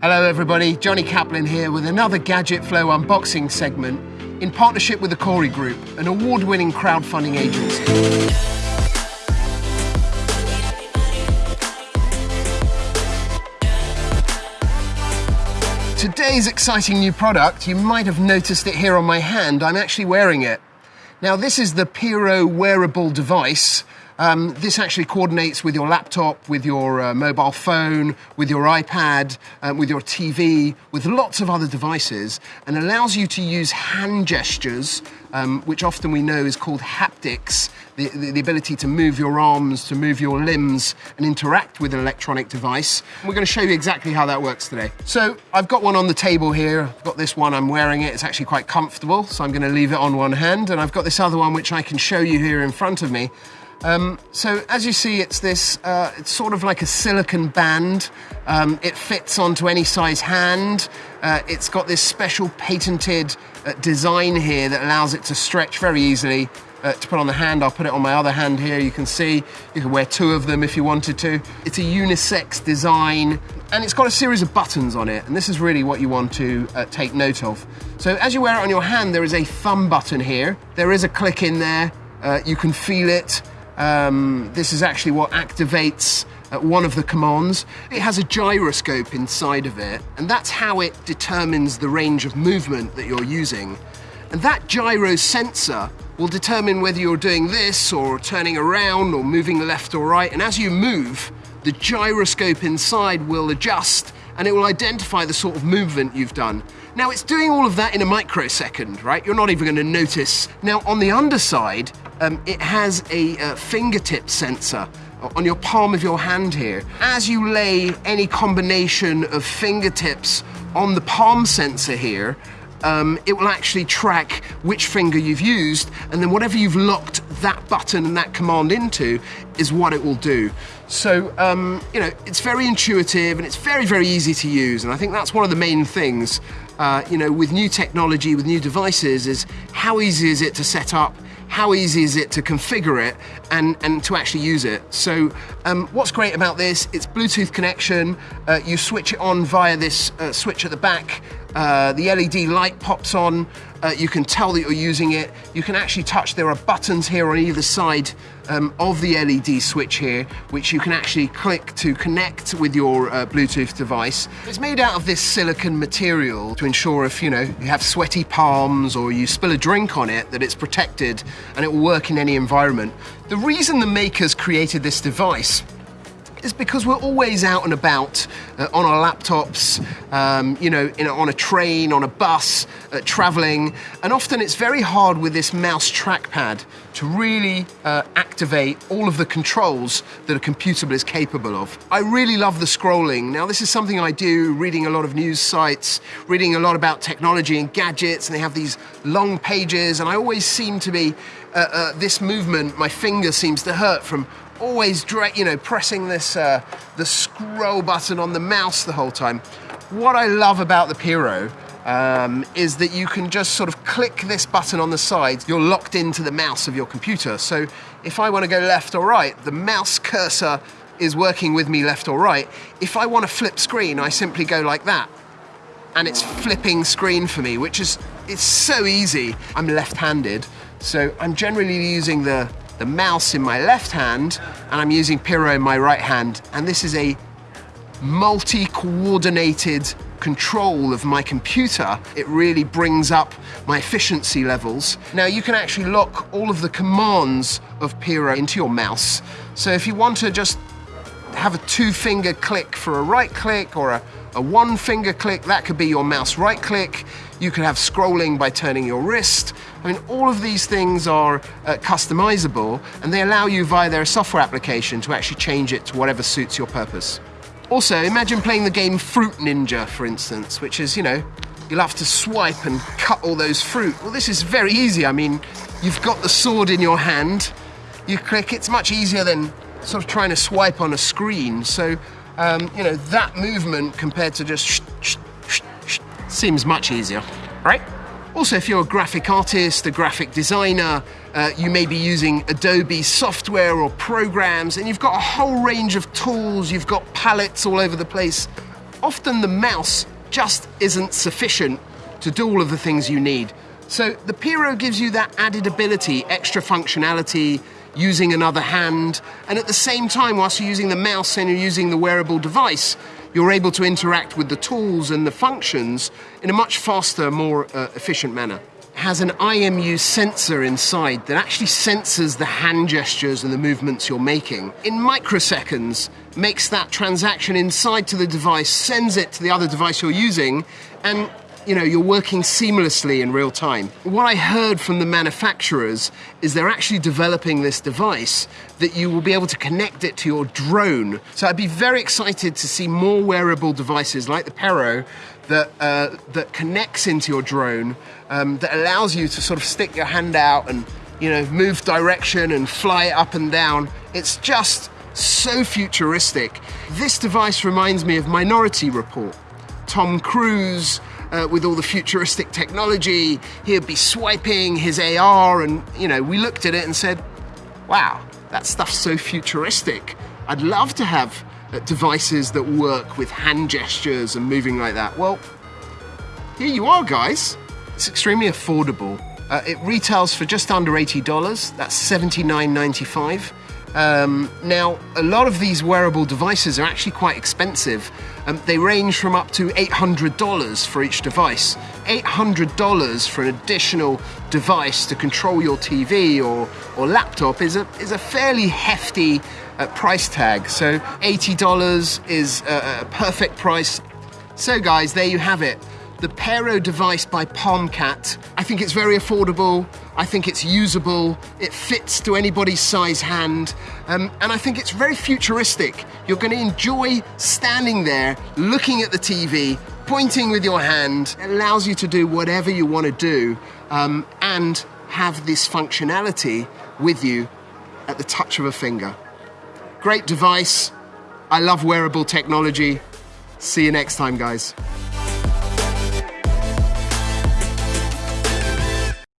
Hello, everybody. Johnny Kaplan here with another Gadget Flow unboxing segment in partnership with the Corey Group, an award winning crowdfunding agency. Today's exciting new product, you might have noticed it here on my hand. I'm actually wearing it. Now, this is the Piro wearable device um, this actually coordinates with your laptop, with your uh, mobile phone, with your iPad, um, with your TV, with lots of other devices, and allows you to use hand gestures, um, which often we know is called haptics, the, the, the, ability to move your arms, to move your limbs, and interact with an electronic device. we're going to show you exactly how that works today. So I've got one on the table here. I've got this one, I'm wearing it. It's actually quite comfortable, so I'm going to leave it on one hand, and I've got this other one which I can show you here in front of me. Um, so as you see, it's this, uh, it's sort of like a silicon band. Um, it fits onto any size hand. Uh, it's got this special patented uh, design here that allows it to stretch very easily. Uh, to put on the hand, I'll put it on my other hand here. You can see you can wear two of them if you wanted to. It's a unisex design and it's got a series of buttons on it. And this is really what you want to uh, take note of. So as you wear it on your hand, there is a thumb button here. There is a click in there. Uh, you can feel it. Um, this is actually what activates uh, one of the commands. It has a gyroscope inside of it, and that's how it determines the range of movement that you're using. And that gyro sensor will determine whether you're doing this or turning around or moving left or right. And as you move, the gyroscope inside will adjust and it will identify the sort of movement you've done. Now it's doing all of that in a microsecond, right? You're not even gonna notice. Now on the underside, um, it has a uh, fingertip sensor on your palm of your hand here. As you lay any combination of fingertips on the palm sensor here, um, it will actually track which finger you've used, and then whatever you've locked that button and that command into is what it will do. So, um, you know, it's very intuitive and it's very, very easy to use, and I think that's one of the main things, uh, you know, with new technology, with new devices, is how easy is it to set up, how easy is it to configure it and, and to actually use it. So um, what's great about this, it's Bluetooth connection, uh, you switch it on via this uh, switch at the back, uh, the LED light pops on, uh, you can tell that you're using it. You can actually touch, there are buttons here on either side um, of the LED switch here, which you can actually click to connect with your uh, Bluetooth device. It's made out of this silicon material to ensure if, you know, you have sweaty palms or you spill a drink on it, that it's protected and it will work in any environment. The reason the makers created this device is because we're always out and about uh, on our laptops, um, you know, in, on a train, on a bus, uh, traveling, and often it's very hard with this mouse trackpad to really uh, activate all of the controls that a computer is capable of. I really love the scrolling. Now, this is something I do, reading a lot of news sites, reading a lot about technology and gadgets, and they have these long pages, and I always seem to be, uh, uh, this movement, my finger seems to hurt from always, you know, pressing this uh, the scroll button on the mouse the whole time. What I love about the Piro um, is that you can just sort of click this button on the side. You're locked into the mouse of your computer. So if I want to go left or right, the mouse cursor is working with me left or right. If I want to flip screen, I simply go like that. And it's flipping screen for me, which is it's so easy. I'm left-handed, so I'm generally using the the mouse in my left hand and I'm using Piro in my right hand. And this is a multi-coordinated control of my computer, it really brings up my efficiency levels. Now you can actually lock all of the commands of Piro into your mouse. So if you want to just have a two finger click for a right click or a, a one finger click, that could be your mouse right click. You could have scrolling by turning your wrist. I mean, all of these things are uh, customizable and they allow you via their software application to actually change it to whatever suits your purpose. Also, imagine playing the game Fruit Ninja, for instance, which is, you know, you'll have to swipe and cut all those fruit. Well, this is very easy. I mean, you've got the sword in your hand, you click, it's much easier than sort of trying to swipe on a screen. So, um, you know, that movement compared to just sh sh sh seems much easier, right? Also, if you're a graphic artist, a graphic designer, uh, you may be using Adobe software or programs, and you've got a whole range of tools, you've got palettes all over the place. often the mouse just isn't sufficient to do all of the things you need. So the Piro gives you that added ability, extra functionality, using another hand, and at the same time, whilst you're using the mouse and you're using the wearable device, you're able to interact with the tools and the functions in a much faster, more uh, efficient manner. It has an IMU sensor inside that actually senses the hand gestures and the movements you're making. In microseconds, makes that transaction inside to the device, sends it to the other device you're using, and you know, you're working seamlessly in real time. What I heard from the manufacturers is they're actually developing this device that you will be able to connect it to your drone. So I'd be very excited to see more wearable devices like the Pero that, uh, that connects into your drone, um, that allows you to sort of stick your hand out and, you know, move direction and fly up and down. It's just so futuristic. This device reminds me of Minority Report. Tom Cruise, uh, with all the futuristic technology. He'd be swiping his AR, and you know, we looked at it and said, "Wow, that stuff's so futuristic. I'd love to have uh, devices that work with hand gestures and moving like that." Well, here you are, guys. It's extremely affordable. Uh, it retails for just under $80. That's $79.95. Um, now, a lot of these wearable devices are actually quite expensive. Um, they range from up to $800 for each device. $800 for an additional device to control your TV or, or laptop is a, is a fairly hefty uh, price tag. So $80 is a, a perfect price. So, guys, there you have it the Pero device by Palmcat. I think it's very affordable. I think it's usable. It fits to anybody's size hand. Um, and I think it's very futuristic. You're going to enjoy standing there, looking at the TV, pointing with your hand. It allows you to do whatever you want to do um, and have this functionality with you at the touch of a finger. Great device. I love wearable technology. See you next time, guys.